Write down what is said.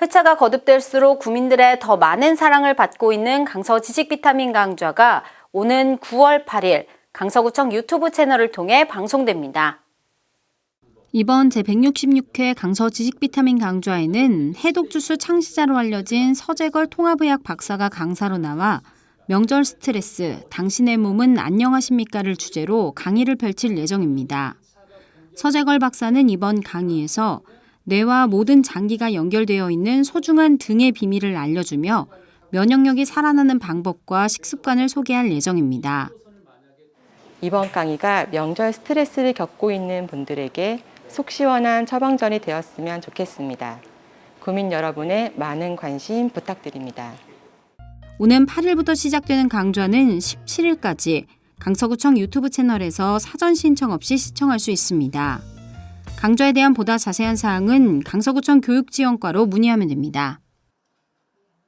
회차가 거듭될수록 국민들의 더 많은 사랑을 받고 있는 강서 지식 비타민 강좌가 오는 9월 8일 강서구청 유튜브 채널을 통해 방송됩니다. 이번 제166회 강서 지식 비타민 강좌에는 해독 주스 창시자로 알려진 서재걸 통합의학 박사가 강사로 나와 명절 스트레스, 당신의 몸은 안녕하십니까를 주제로 강의를 펼칠 예정입니다. 서재걸 박사는 이번 강의에서 뇌와 모든 장기가 연결되어 있는 소중한 등의 비밀을 알려주며 면역력이 살아나는 방법과 식습관을 소개할 예정입니다. 이번 강의가 명절 스트레스를 겪고 있는 분들에게 속 시원한 처방전이 되었으면 좋겠습니다. 구민 여러분의 많은 관심 부탁드립니다. 오는 8일부터 시작되는 강좌는 17일까지 강서구청 유튜브 채널에서 사전 신청 없이 시청할 수 있습니다. 강좌에 대한 보다 자세한 사항은 강서구청 교육지원과로 문의하면 됩니다.